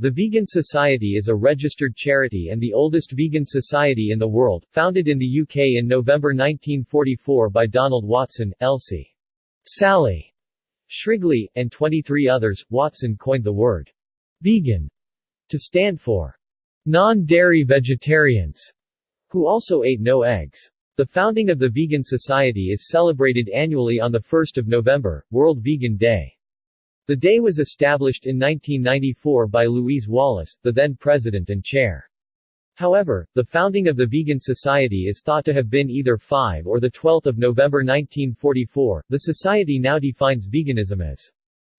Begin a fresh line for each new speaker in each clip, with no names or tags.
The Vegan Society is a registered charity and the oldest vegan society in the world, founded in the UK in November 1944 by Donald Watson, Elsie Sally Shrigley, and 23 others. Watson coined the word vegan to stand for non-dairy vegetarians, who also ate no eggs. The founding of the Vegan Society is celebrated annually on 1 November, World Vegan Day. The day was established in 1994 by Louise Wallace, the then president and chair. However, the founding of the Vegan Society is thought to have been either 5 or 12 November 1944. The society now defines veganism as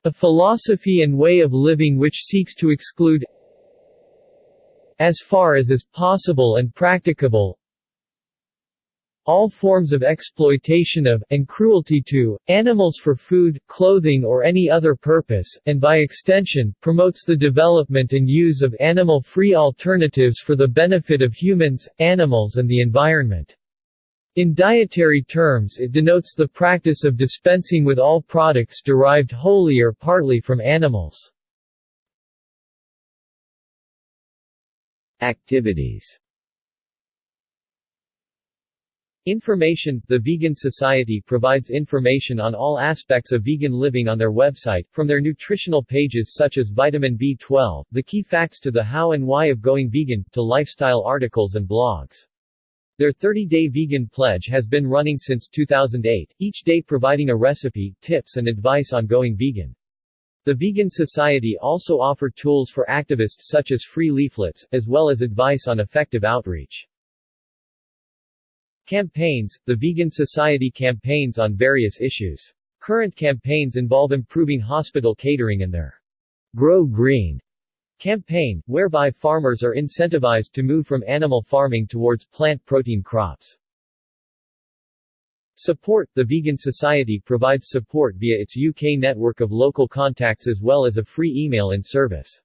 a philosophy and way of living which seeks to exclude as far as is possible and practicable all forms of exploitation of, and cruelty to, animals for food, clothing or any other purpose, and by extension, promotes the development and use of animal-free alternatives for the benefit of humans, animals and the environment. In dietary terms it denotes the practice of dispensing with all products derived wholly or partly from animals. Activities Information The Vegan Society provides information on all aspects of vegan living on their website, from their nutritional pages such as vitamin B12, the key facts to the how and why of going vegan, to lifestyle articles and blogs. Their 30-day vegan pledge has been running since 2008, each day providing a recipe, tips and advice on going vegan. The Vegan Society also offer tools for activists such as free leaflets, as well as advice on effective outreach. Campaigns The Vegan Society campaigns on various issues. Current campaigns involve improving hospital catering and their Grow Green campaign, whereby farmers are incentivized to move from animal farming towards plant protein crops. Support The Vegan Society provides support via its UK network of local contacts as well as a free email in service.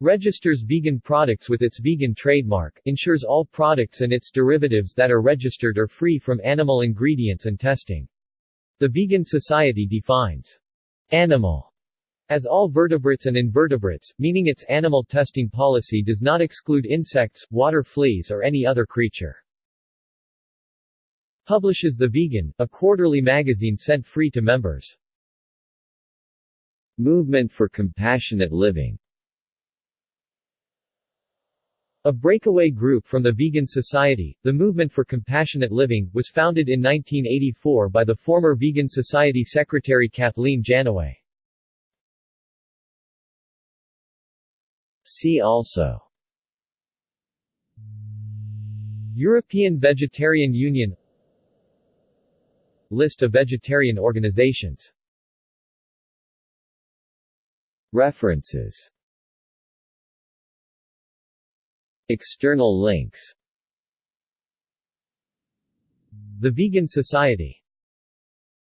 Registers vegan products with its vegan trademark, ensures all products and its derivatives that are registered are free from animal ingredients and testing. The Vegan Society defines animal as all vertebrates and invertebrates, meaning its animal testing policy does not exclude insects, water fleas or any other creature. Publishes The Vegan, a quarterly magazine sent free to members. Movement for Compassionate Living a breakaway group from the Vegan Society, the Movement for Compassionate Living, was founded in 1984 by the former Vegan Society secretary Kathleen Jannaway. See also European Vegetarian Union List of vegetarian organizations References External links. The Vegan Society